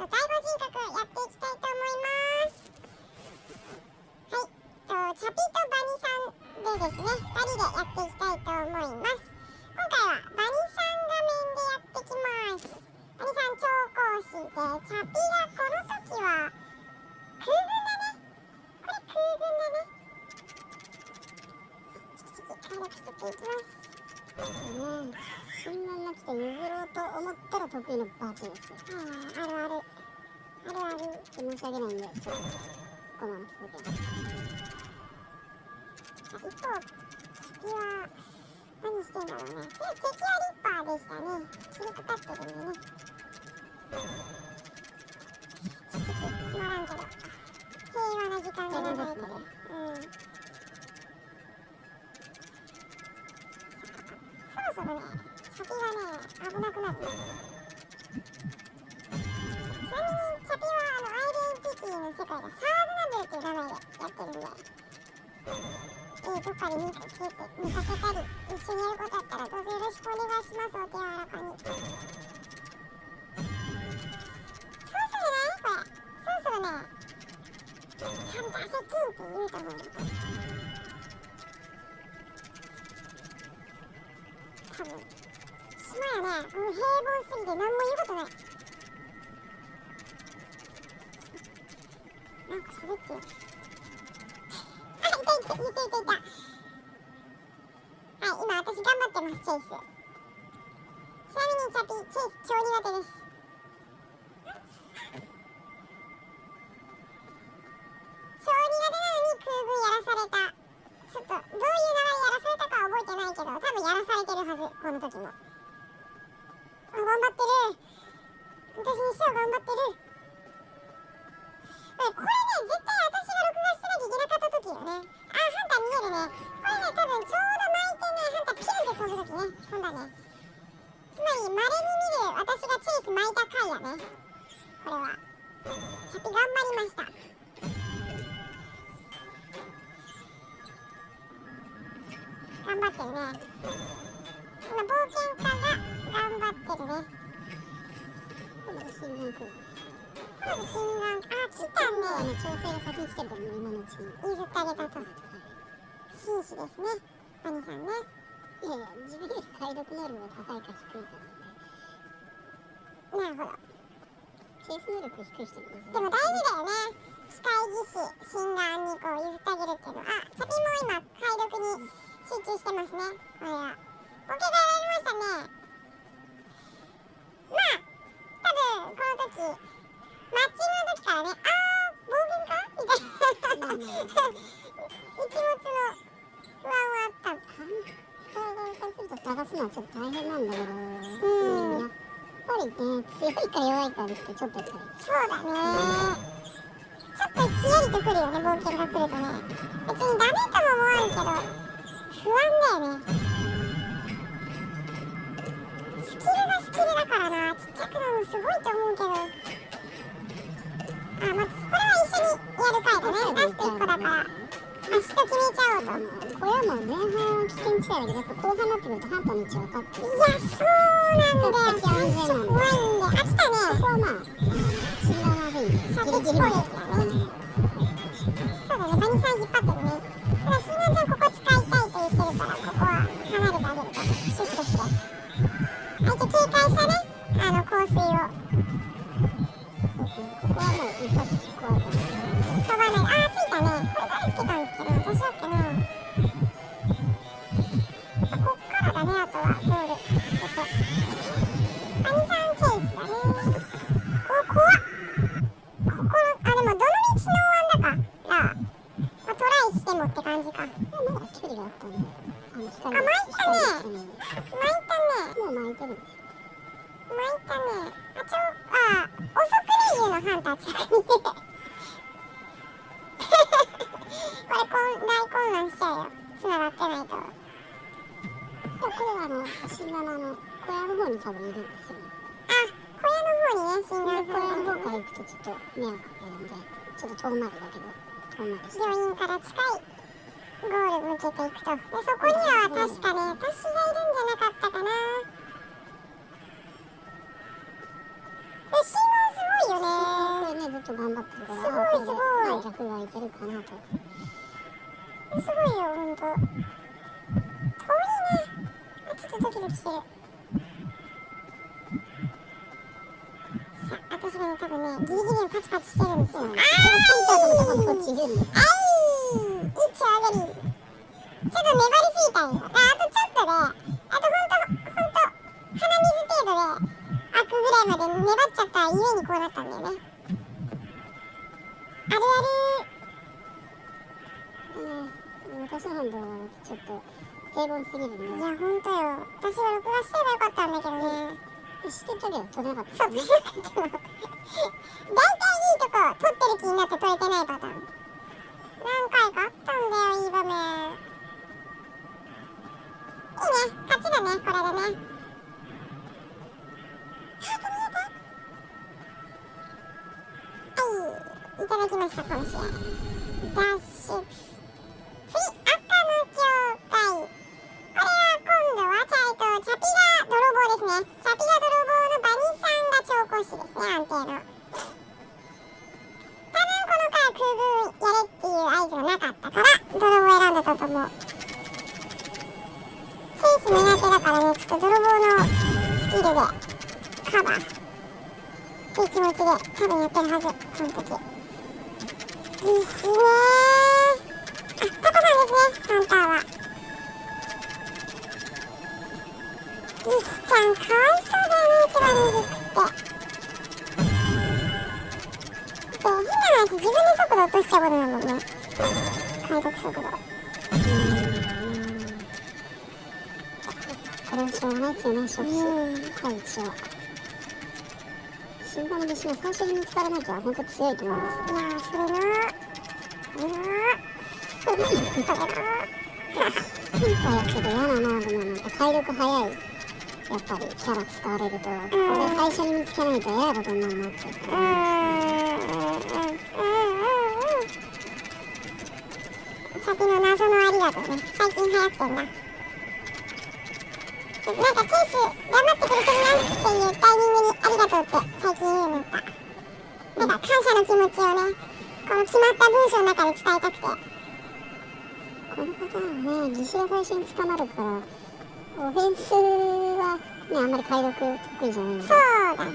第五人ますね診断が来て譲ろうと思ったら得意のバチですあああるある。あるある。申し訳ないんでちょっとこのまま続けます一方敵は何してんだろうね敵はリッパーでしたね切りかかってる。んでねつまらんけど平和な時間どっかで見かけて見かけたり一緒にやることあったらどうぞよろしくお願いしますお手柔らかにそろそろねこれそろそろねハンター接近って言うと思うよ多分島やねもう平凡すぎて何も言うことないなんか喋ってはい今私頑張ってます、チェイス。ちなみにチャピ、チェイス超苦手です。あ、来たね。あの調整が先に来てるからね今のうちに譲ってあげたと。紳士ですね。バニさんね。いやいや自分より解読能力が高いか低いかなんでなるほど。チェイス能力低い人に譲るでも大事だよね。機械技師、心眼にこう譲ってあげるっていうのは。あ、チャピも今、解読に集中してますね。これは。ボケがやられましたね。まあ、分、この時、マッチングの時からね、あー、暴言かみたいな。一物の不安はあった。体がからすると探すのはちょっと大変なんだけどうんやっぱりね強いか弱いかってちょっとやっぱりそうだね。ちょっとひやりとくるよね、冒険が来るとね。別にダメとも思わんけど、不安だよね。スキルがスキルだからな、くなるのすごいと思うけど。あ、まあ、これは一緒にやる回だね。ラスト1個だから。明日決めちゃおうと。い小屋もう前半は危険地帯だけどやっぱ後半になってくるとハンターの位置分かっていや、そうなんだよ。最初怖いんで。あ、来たこね。こはまあ死んだまずいさギリギリまでっぽいやつだね。そうだね、バニさん引っ張ってるね。ただ、シンガンちゃん遠回りだけど遠回りして病院から近いゴール向けていくと。で、そこには確かね、私がいるんじゃなかったかな。え、信号すごいよね。と頑張ってるからすごいすごい観客がいけるかなとすごいよほんと遠いね。あちょっとドキドキしてる多分ねギリギリにパチパチしてるんですよあーいこっちあい一丁上がりちょっと粘りすぎたんよああとちょっとであとほんとほんと鼻水程度で開くぐらいまで粘っちゃったゆえにこうなったんだよねあるえー私の判断はちょっと平凡すぎるんであるいやほんとよ。私は録画すればよかったんだけどね。知ってたけど撮れなかった。そう、大体いいとこ撮ってる気になって撮れてないパターン。何回かあったんだよ、いい場面。いいね、勝ちだね、これでね。早く見えて。はい、いただきました、今週。ダッシュ。次、赤の教会。これは今度はチャイとチャピが泥棒ですね。チャピが泥棒のバニさんが調香師ですね、安定の。多分やれっていう合図がなかったから、泥棒選んだと思う。センス苦手だからね、ちょっと泥棒のスキルでカバーっていう気持ちで多分やってるはず、その時。いいっすねー。あ、タコさんですね、ハンターは。リスちゃんかわい度落としちゃうことだもんね。解読速度。これはしょうがないですよね初期うん。はい一応死んだの弟子が最初に見つからなきゃ本当強いと思うんですよいやー、それなー。それなー。それなー。ヒントやけど嫌ななでもなんか体力早いやっぱりキャラ使われるとこれ最初に見つけないと嫌なことになるなってうーん。う先の謎のありがとうね。最近流行ってんだ。なんかケース頑張ってくれてるなっていうタイミングにありがとうって最近言うようになった。なんか感謝の気持ちをね、この決まった文章の中で伝えたくて。このパターンはね義手が最初に捕まるからオフェンスはねあんまり解読得意じゃないんでそうだね。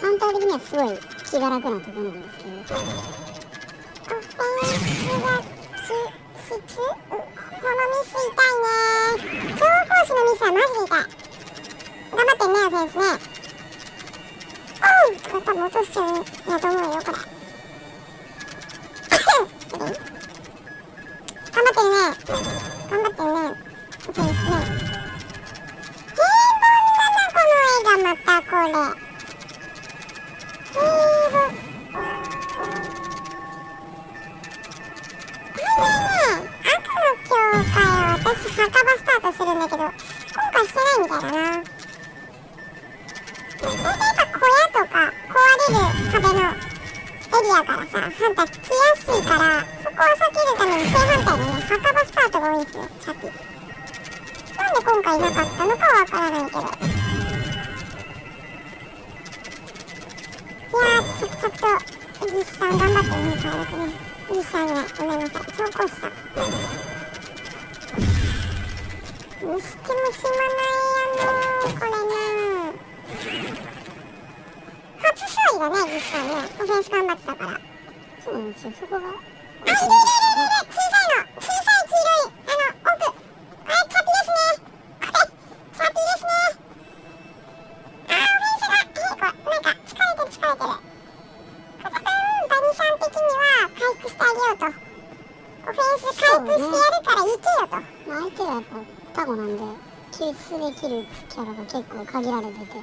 ハンター的にはすごい気が楽なところなんですけどオフェンス、このミス痛いね。調香師のミスはマジで痛い。頑張ってね、アフェンスね。おうこれ多分落としちゃうんやと思うよ、これ。頑張ってる。ね。はわからな。いけど。いやー、ちょちょっと、イギスさん頑張ってね、体力ね。イギスさんね、ごめんなさい、調香師さん。にしても暇ないやなー、これなー。初勝利だね、イギスさんね。オフェンス頑張ったから。そうなんですよそこがあ、いるいるいるいる小さいの小さい黄色いあの奥これチャピですねこれチャピですねあーオフェンスがえこなんか疲れてる疲れてるこれ多分バニさん的には回復してあげようとオフェンス回復してやるから行けよとまあ相手がやっぱタコなんで救出できるキャラが結構限られてて。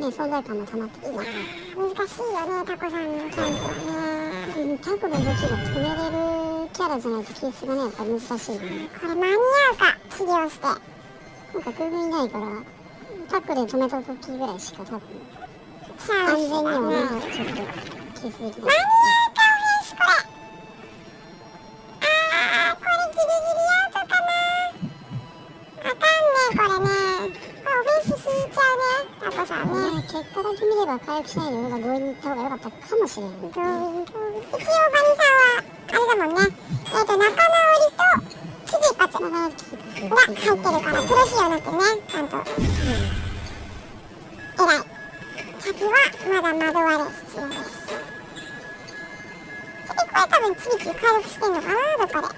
ね存在感も溜まってきて。難しいよねタコさんのキャンプはね。うんタコの動きが止めれるキャラじゃないと救出がねやっぱ難しいんでこれ間に合うか治療して。なんか空軍いないからタックで止めた時ぐらいしか多分安全にはねねちょっと救出できないかさね結果だけ見れば回復しないで俺が強引に行った方が良かったかもしれない一応バニさんはあれだもんねえっ、と仲直りと危機一髪が入ってるからプロ仕様になってねちゃんと、偉い先はまだ惑われ必要です。次これ多分ちびちび回復してんのかなどっかで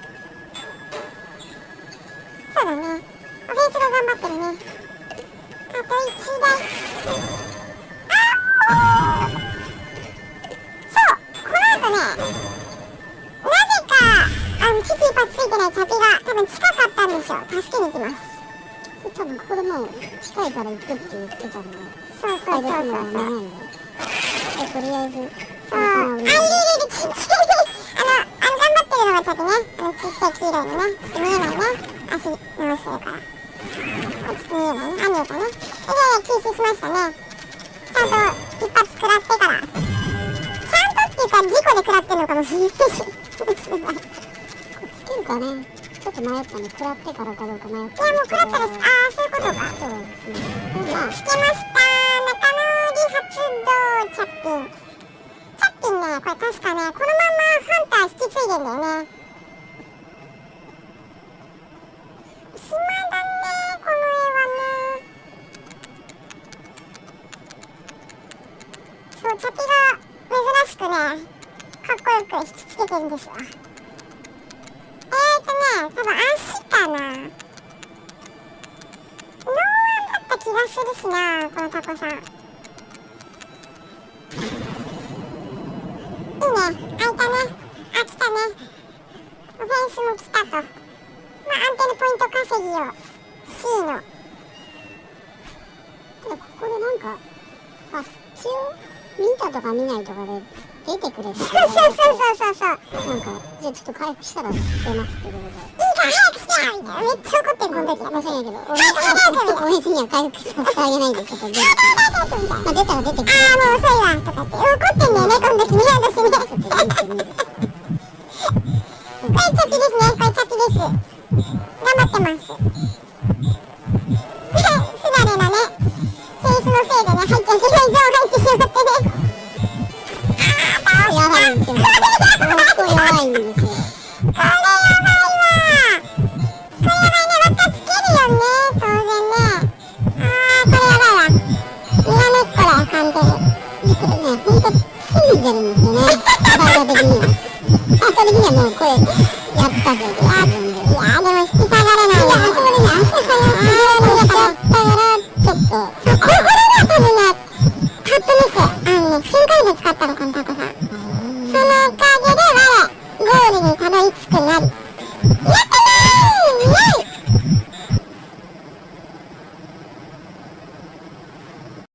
そうだねオフェンスが頑張ってるねあと1台あおーそうこの後ねなぜかあのキティパついてないチャピが多分近かったんですよ助けに行きます多分ここでもう近いから行くって言ってたんでそうそうそうそうそう回復もないんでとりあえずああ、いるいるいる、ちっちゃい、あの、あの、頑張ってるのがちょっとね、あの、ちっちゃい黄色いのね、見えないね、足回してるから。ちょっと見えないね、あ、見えたね。で、救出しましたね。ちゃんと一発食らってから。ちゃんとっていうか、事故で食らってるのかもしれないし。つけるかねちょっと迷ったんで食らってからかどうか迷っていや、もう食らったら、ああ、そういうことか。そうですねまあつけました中野理発動チャッピンチャッピンねこれ確かねこのままハンター引き継いでんだよね暇だねこの絵はねそうチャピが珍しくねかっこよく引きつけてるんですよ見たとか見ないとかで出てくれるそうそうそうそうそうなんかじゃあちょっと回復したら出ますってことでいいから早くしてよみたいなめっちゃ怒ってるこの時申し訳ないけど俺俺には回復させてあげないんでちょっと出てまあ出たら出てくるああもう遅いわとかって怒って。んだよねこの時ね私ねこれチャピですねこれチャピです頑張ってます不慣れなねセースのせいでね入っちゃいけないゾーン入ってしまってねあーやばい。んですよ本当弱いんですよこれやばいわこれやばいね輪っかつけるよね当然ねあーこれやばいわにらめっこだよ完全にこれね本当手に出るんですよね体的には体的にはもうこれやったぜ